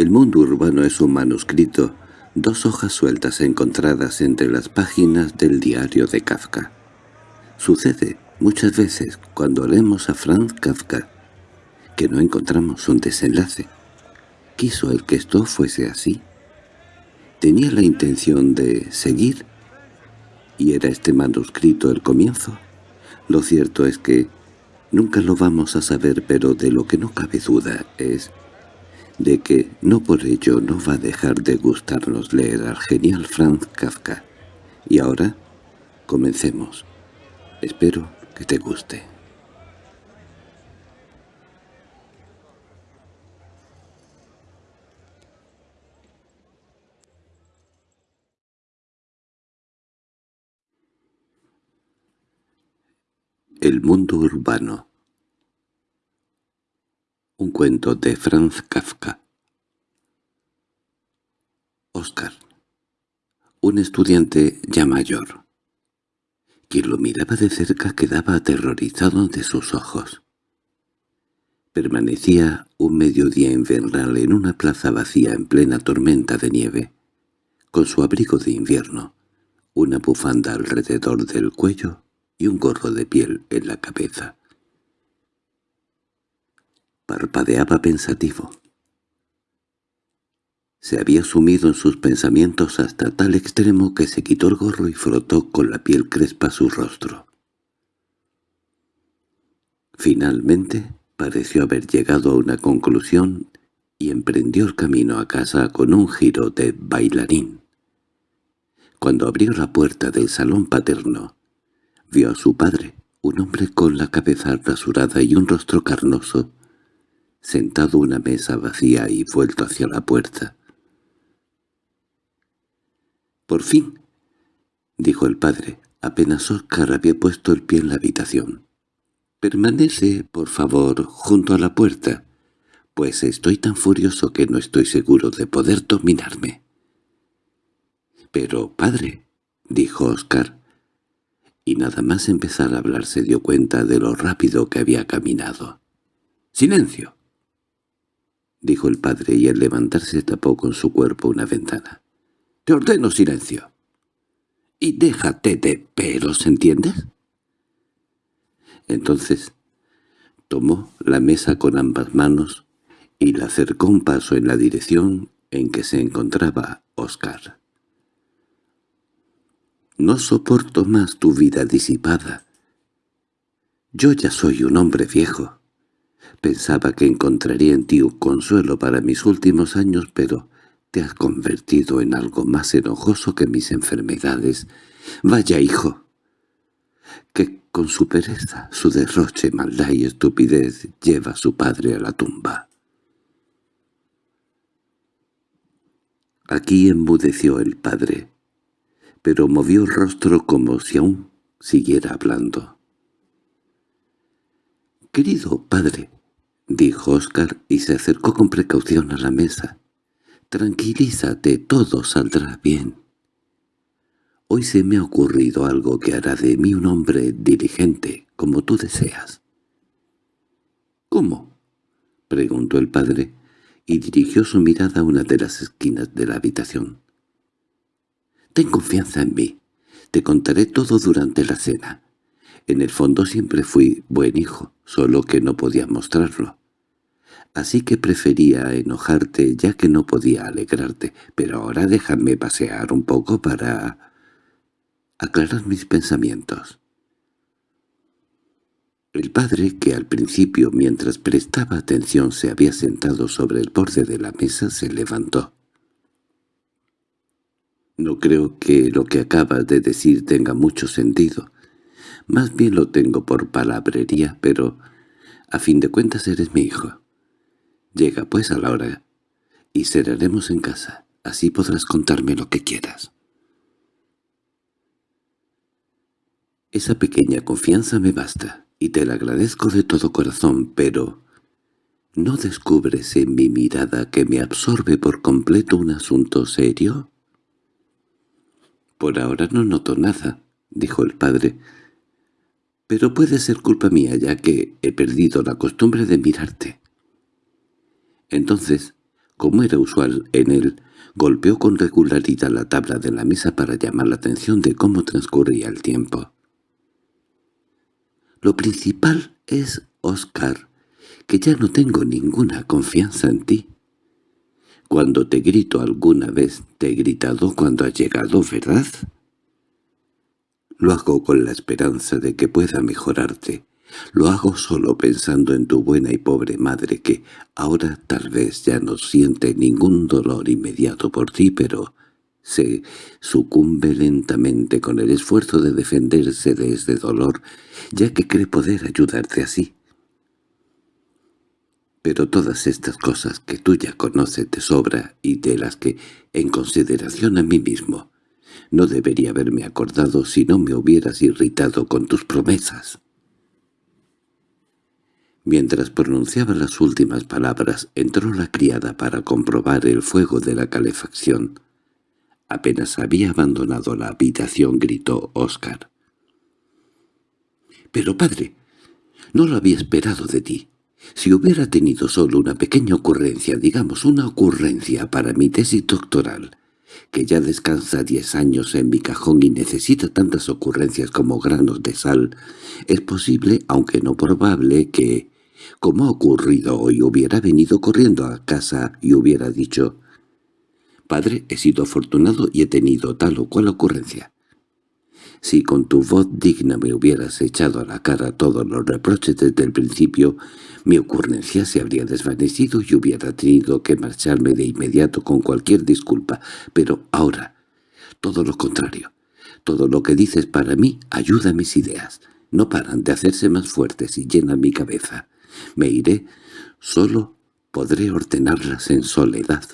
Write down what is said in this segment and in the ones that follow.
El mundo urbano es un manuscrito, dos hojas sueltas encontradas entre las páginas del diario de Kafka. Sucede muchas veces cuando leemos a Franz Kafka que no encontramos un desenlace. Quiso el que esto fuese así. Tenía la intención de seguir, y era este manuscrito el comienzo. Lo cierto es que nunca lo vamos a saber, pero de lo que no cabe duda es de que no por ello no va a dejar de gustarnos leer al genial Franz Kafka. Y ahora, comencemos. Espero que te guste. El mundo urbano Un cuento de Franz Kafka Oscar Un estudiante ya mayor. Quien lo miraba de cerca quedaba aterrorizado de sus ojos. Permanecía un mediodía invernal en una plaza vacía en plena tormenta de nieve, con su abrigo de invierno, una bufanda alrededor del cuello y un gorro de piel en la cabeza. Parpadeaba pensativo. Se había sumido en sus pensamientos hasta tal extremo que se quitó el gorro y frotó con la piel crespa su rostro. Finalmente pareció haber llegado a una conclusión y emprendió el camino a casa con un giro de bailarín. Cuando abrió la puerta del salón paterno, Vio a su padre, un hombre con la cabeza rasurada y un rostro carnoso, sentado una mesa vacía y vuelto hacia la puerta. —Por fin —dijo el padre, apenas Oscar había puesto el pie en la habitación. —Permanece, por favor, junto a la puerta, pues estoy tan furioso que no estoy seguro de poder dominarme. —Pero, padre —dijo Oscar, y nada más empezar a hablar se dio cuenta de lo rápido que había caminado. —¡Silencio! —dijo el padre y al levantarse tapó con su cuerpo una ventana. —Te ordeno silencio. —Y déjate de peros, ¿entiendes? Entonces tomó la mesa con ambas manos y la acercó un paso en la dirección en que se encontraba Oscar. No soporto más tu vida disipada. Yo ya soy un hombre viejo. Pensaba que encontraría en ti un consuelo para mis últimos años, pero te has convertido en algo más enojoso que mis enfermedades. Vaya hijo, que con su pereza, su derroche, maldad y estupidez lleva a su padre a la tumba. Aquí enmudeció el padre pero movió el rostro como si aún siguiera hablando. «Querido padre», dijo Oscar y se acercó con precaución a la mesa. «Tranquilízate, todo saldrá bien. Hoy se me ha ocurrido algo que hará de mí un hombre diligente, como tú deseas». «¿Cómo?» preguntó el padre, y dirigió su mirada a una de las esquinas de la habitación. Ten confianza en mí. Te contaré todo durante la cena. En el fondo siempre fui buen hijo, solo que no podía mostrarlo. Así que prefería enojarte ya que no podía alegrarte, pero ahora déjame pasear un poco para aclarar mis pensamientos. El padre, que al principio mientras prestaba atención se había sentado sobre el borde de la mesa, se levantó. No creo que lo que acabas de decir tenga mucho sentido. Más bien lo tengo por palabrería, pero a fin de cuentas eres mi hijo. Llega pues a la hora y cerraremos en casa. Así podrás contarme lo que quieras. Esa pequeña confianza me basta, y te la agradezco de todo corazón, pero ¿no descubres en mi mirada que me absorbe por completo un asunto serio? —Por ahora no noto nada —dijo el padre—, pero puede ser culpa mía ya que he perdido la costumbre de mirarte. Entonces, como era usual en él, golpeó con regularidad la tabla de la mesa para llamar la atención de cómo transcurría el tiempo. «Lo principal es, Oscar, que ya no tengo ninguna confianza en ti. Cuando te grito alguna vez, te he gritado cuando has llegado, ¿verdad?» Lo hago con la esperanza de que pueda mejorarte. Lo hago solo pensando en tu buena y pobre madre que ahora tal vez ya no siente ningún dolor inmediato por ti, pero se sucumbe lentamente con el esfuerzo de defenderse de ese dolor, ya que cree poder ayudarte así. Pero todas estas cosas que tú ya conoces de sobra y de las que, en consideración a mí mismo, no debería haberme acordado si no me hubieras irritado con tus promesas. Mientras pronunciaba las últimas palabras, entró la criada para comprobar el fuego de la calefacción. Apenas había abandonado la habitación, gritó Oscar. «Pero, padre, no lo había esperado de ti. Si hubiera tenido solo una pequeña ocurrencia, digamos una ocurrencia para mi tesis doctoral, que ya descansa diez años en mi cajón y necesita tantas ocurrencias como granos de sal, es posible, aunque no probable, que, como ha ocurrido hoy, hubiera venido corriendo a casa y hubiera dicho «Padre, he sido afortunado y he tenido tal o cual ocurrencia». Si con tu voz digna me hubieras echado a la cara todos los reproches desde el principio, mi ocurrencia se habría desvanecido y hubiera tenido que marcharme de inmediato con cualquier disculpa. Pero ahora, todo lo contrario. Todo lo que dices para mí ayuda a mis ideas. No paran de hacerse más fuertes y llenan mi cabeza. Me iré, solo podré ordenarlas en soledad.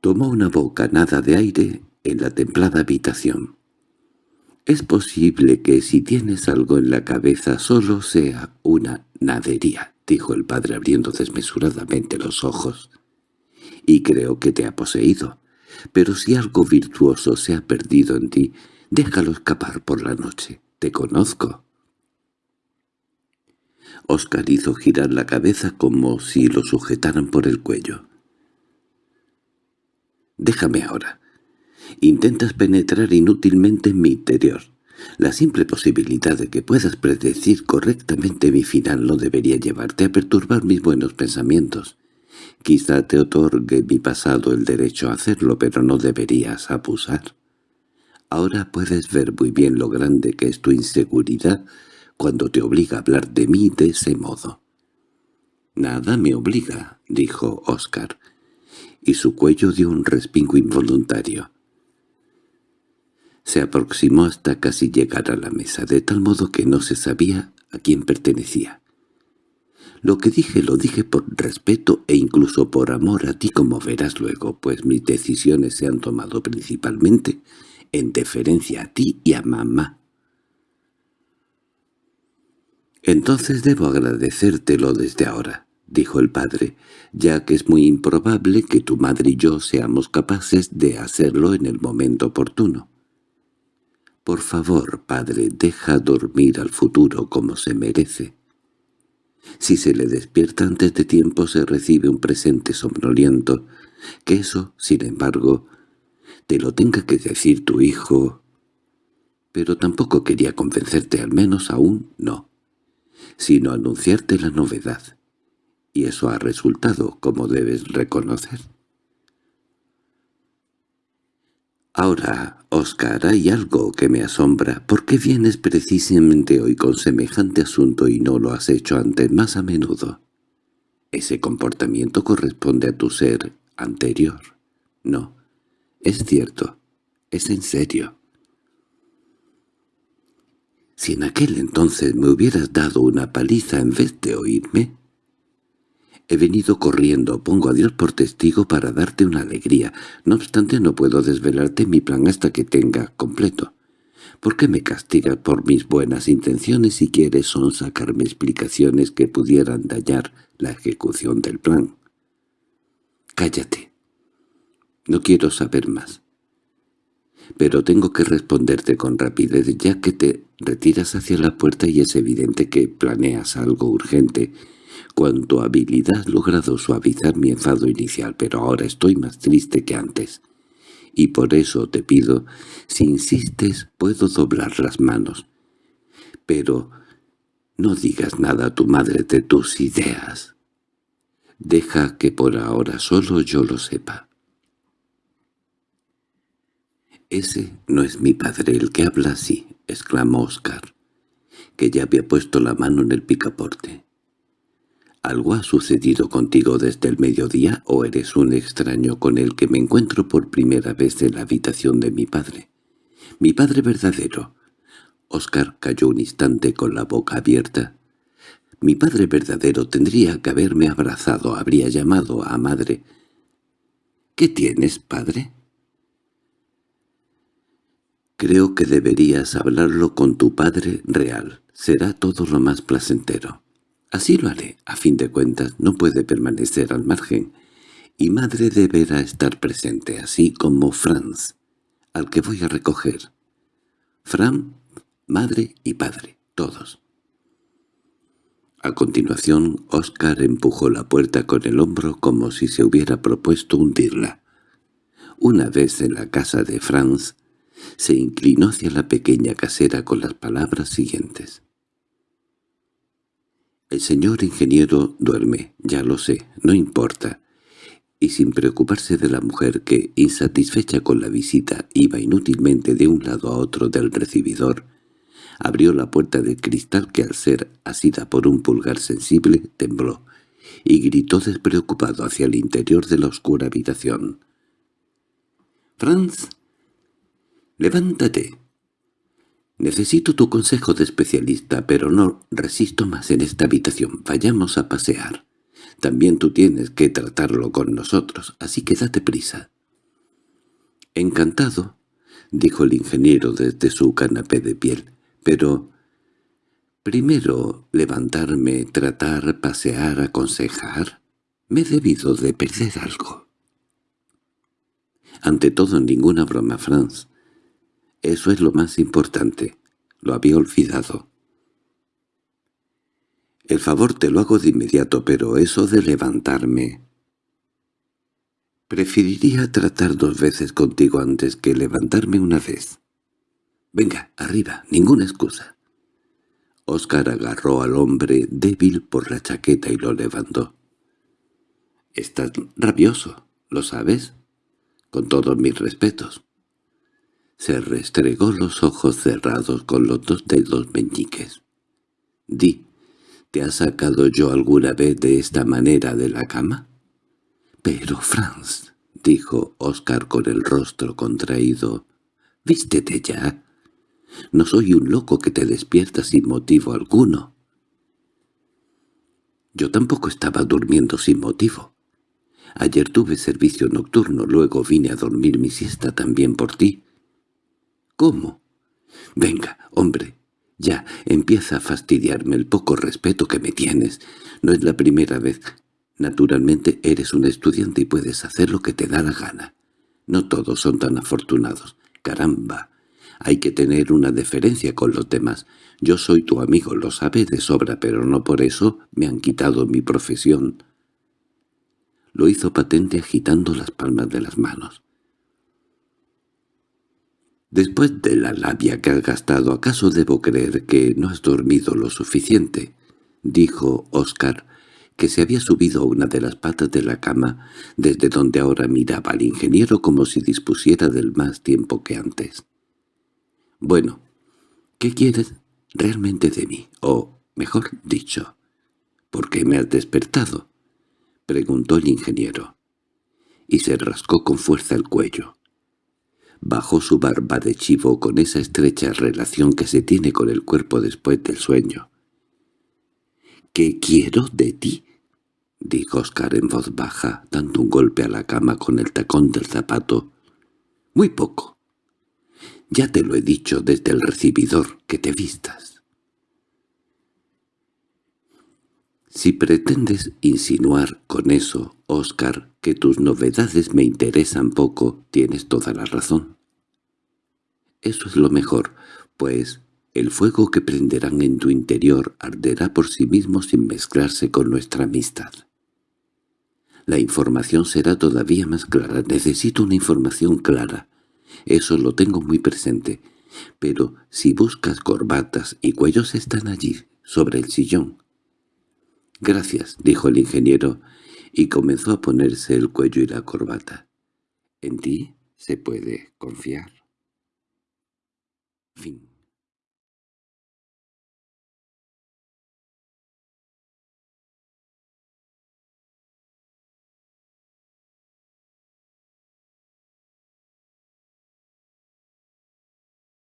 Tomó una bocanada de aire en la templada habitación. Es posible que si tienes algo en la cabeza solo sea una nadería, dijo el padre abriendo desmesuradamente los ojos. Y creo que te ha poseído. Pero si algo virtuoso se ha perdido en ti, déjalo escapar por la noche. Te conozco. Oscar hizo girar la cabeza como si lo sujetaran por el cuello. «Déjame ahora. Intentas penetrar inútilmente en mi interior. La simple posibilidad de que puedas predecir correctamente mi final no debería llevarte a perturbar mis buenos pensamientos. Quizá te otorgue mi pasado el derecho a hacerlo, pero no deberías abusar. Ahora puedes ver muy bien lo grande que es tu inseguridad cuando te obliga a hablar de mí de ese modo. «Nada me obliga», dijo Oscar, y su cuello dio un respingo involuntario. Se aproximó hasta casi llegar a la mesa, de tal modo que no se sabía a quién pertenecía. Lo que dije lo dije por respeto e incluso por amor a ti como verás luego, pues mis decisiones se han tomado principalmente en deferencia a ti y a mamá. «Entonces debo agradecértelo desde ahora», dijo el padre, «ya que es muy improbable que tu madre y yo seamos capaces de hacerlo en el momento oportuno». Por favor, padre, deja dormir al futuro como se merece. Si se le despierta antes de tiempo se recibe un presente somnoliento, que eso, sin embargo, te lo tenga que decir tu hijo. Pero tampoco quería convencerte, al menos aún no, sino anunciarte la novedad. Y eso ha resultado, como debes reconocer. Ahora, Oscar, hay algo que me asombra. ¿Por qué vienes precisamente hoy con semejante asunto y no lo has hecho antes más a menudo? Ese comportamiento corresponde a tu ser anterior. No, es cierto, es en serio. Si en aquel entonces me hubieras dado una paliza en vez de oírme, He venido corriendo, pongo a Dios por testigo para darte una alegría. No obstante, no puedo desvelarte mi plan hasta que tenga completo. ¿Por qué me castigas por mis buenas intenciones si quieres son sacarme explicaciones que pudieran dañar la ejecución del plan? Cállate. No quiero saber más. Pero tengo que responderte con rapidez ya que te retiras hacia la puerta y es evidente que planeas algo urgente Cuanto habilidad logrado suavizar mi enfado inicial, pero ahora estoy más triste que antes. Y por eso te pido, si insistes, puedo doblar las manos. Pero no digas nada a tu madre de tus ideas. Deja que por ahora solo yo lo sepa. «Ese no es mi padre el que habla así», exclamó Oscar, que ya había puesto la mano en el picaporte. ¿Algo ha sucedido contigo desde el mediodía o eres un extraño con el que me encuentro por primera vez en la habitación de mi padre? Mi padre verdadero. Oscar cayó un instante con la boca abierta. Mi padre verdadero tendría que haberme abrazado, habría llamado a madre. —¿Qué tienes, padre? Creo que deberías hablarlo con tu padre real. Será todo lo más placentero. Así lo haré. A fin de cuentas, no puede permanecer al margen. Y madre deberá estar presente, así como Franz, al que voy a recoger. Fran, madre y padre, todos. A continuación, Oscar empujó la puerta con el hombro como si se hubiera propuesto hundirla. Una vez en la casa de Franz, se inclinó hacia la pequeña casera con las palabras siguientes. «El señor ingeniero duerme, ya lo sé, no importa». Y sin preocuparse de la mujer que, insatisfecha con la visita, iba inútilmente de un lado a otro del recibidor, abrió la puerta de cristal que al ser asida por un pulgar sensible tembló, y gritó despreocupado hacia el interior de la oscura habitación. «Franz, «Levántate. Necesito tu consejo de especialista, pero no resisto más en esta habitación. Vayamos a pasear. También tú tienes que tratarlo con nosotros, así que date prisa». «Encantado», dijo el ingeniero desde su canapé de piel, «pero primero levantarme, tratar, pasear, aconsejar. Me he debido de perder algo». Ante todo, ninguna broma, Franz. Eso es lo más importante. Lo había olvidado. El favor te lo hago de inmediato, pero eso de levantarme... Preferiría tratar dos veces contigo antes que levantarme una vez. Venga, arriba, ninguna excusa. Oscar agarró al hombre débil por la chaqueta y lo levantó. —Estás rabioso, ¿lo sabes? Con todos mis respetos. Se restregó los ojos cerrados con los dos dedos meñiques. «Di, ¿te ha sacado yo alguna vez de esta manera de la cama?» «Pero, Franz», dijo Oscar con el rostro contraído, «vístete ya. No soy un loco que te despierta sin motivo alguno». Yo tampoco estaba durmiendo sin motivo. Ayer tuve servicio nocturno, luego vine a dormir mi siesta también por ti. —¿Cómo? —Venga, hombre, ya, empieza a fastidiarme el poco respeto que me tienes. No es la primera vez. Naturalmente eres un estudiante y puedes hacer lo que te da la gana. No todos son tan afortunados. Caramba, hay que tener una deferencia con los demás. Yo soy tu amigo, lo sabes de sobra, pero no por eso me han quitado mi profesión. Lo hizo patente agitando las palmas de las manos. Después de la labia que has gastado, ¿acaso debo creer que no has dormido lo suficiente? —dijo Oscar, que se había subido a una de las patas de la cama, desde donde ahora miraba al ingeniero como si dispusiera del más tiempo que antes. —Bueno, ¿qué quieres realmente de mí? O, mejor dicho, ¿por qué me has despertado? —preguntó el ingeniero, y se rascó con fuerza el cuello. Bajó su barba de chivo con esa estrecha relación que se tiene con el cuerpo después del sueño. —¿Qué quiero de ti? —dijo Oscar en voz baja, dando un golpe a la cama con el tacón del zapato. —Muy poco. Ya te lo he dicho desde el recibidor, que te vistas. Si pretendes insinuar con eso, Oscar, que tus novedades me interesan poco, tienes toda la razón. Eso es lo mejor, pues El fuego que prenderán en tu interior arderá por sí mismo sin mezclarse con nuestra amistad. La información será todavía más clara. Necesito una información clara. Eso lo tengo muy presente. Pero si buscas corbatas y cuellos están allí, sobre el sillón. —Gracias —dijo el ingeniero, y comenzó a ponerse el cuello y la corbata. —¿En ti se puede confiar? Fin